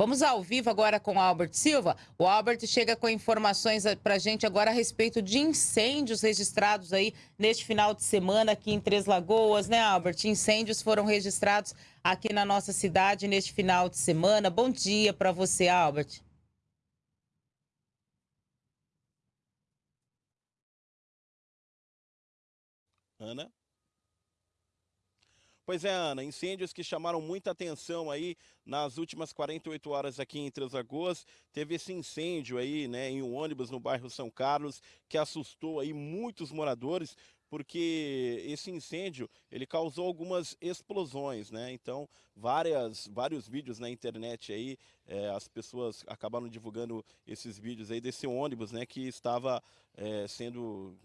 Vamos ao vivo agora com o Albert Silva. O Albert chega com informações para a gente agora a respeito de incêndios registrados aí neste final de semana aqui em Três Lagoas, né, Albert? Incêndios foram registrados aqui na nossa cidade neste final de semana. Bom dia para você, Albert. Ana? Pois é, Ana, incêndios que chamaram muita atenção aí nas últimas 48 horas aqui em Três Lagoas. Teve esse incêndio aí, né, em um ônibus no bairro São Carlos, que assustou aí muitos moradores, porque esse incêndio ele causou algumas explosões, né? Então várias, vários vídeos na internet aí, é, as pessoas acabaram divulgando esses vídeos aí desse ônibus, né? Que estava é, sendo,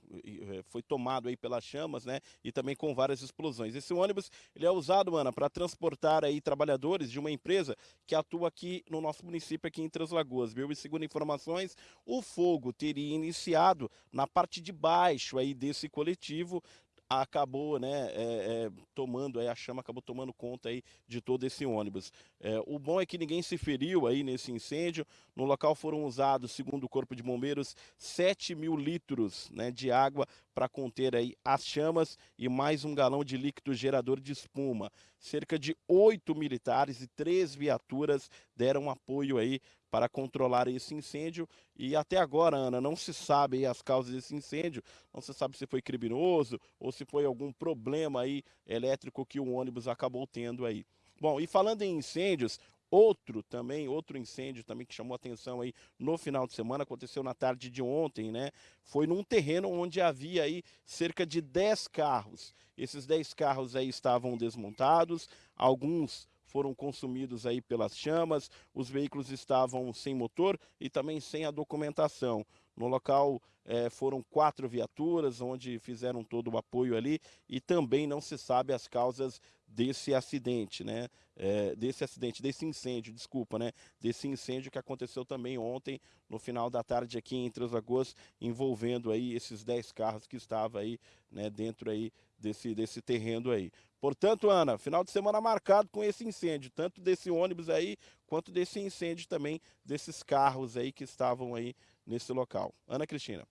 foi tomado aí pelas chamas, né? E também com várias explosões. Esse ônibus ele é usado, Ana, para transportar aí trabalhadores de uma empresa que atua aqui no nosso município aqui em Três Lagoas, viu? E segundo informações, o fogo teria iniciado na parte de baixo aí desse coletivo acabou né, é, é, tomando, a chama acabou tomando conta aí de todo esse ônibus. É, o bom é que ninguém se feriu aí nesse incêndio. No local foram usados, segundo o Corpo de Bombeiros, 7 mil litros né, de água para conter aí as chamas e mais um galão de líquido gerador de espuma. Cerca de oito militares e três viaturas deram apoio aí para controlar esse incêndio e até agora, Ana, não se sabe as causas desse incêndio, não se sabe se foi criminoso ou se foi algum problema aí elétrico que o ônibus acabou tendo aí. Bom, e falando em incêndios, Outro também, outro incêndio também que chamou atenção aí no final de semana, aconteceu na tarde de ontem, né? Foi num terreno onde havia aí cerca de 10 carros. Esses 10 carros aí estavam desmontados, alguns foram consumidos aí pelas chamas, os veículos estavam sem motor e também sem a documentação. No local é, foram quatro viaturas, onde fizeram todo o apoio ali, e também não se sabe as causas desse acidente, né? É, desse acidente, desse incêndio, desculpa, né? Desse incêndio que aconteceu também ontem, no final da tarde aqui em Três Lagoas, envolvendo aí esses 10 carros que estavam aí, né, dentro aí desse, desse terreno aí. Portanto, Ana, final de semana marcado com esse incêndio, tanto desse ônibus aí, quanto desse incêndio também desses carros aí que estavam aí nesse local. Ana Cristina.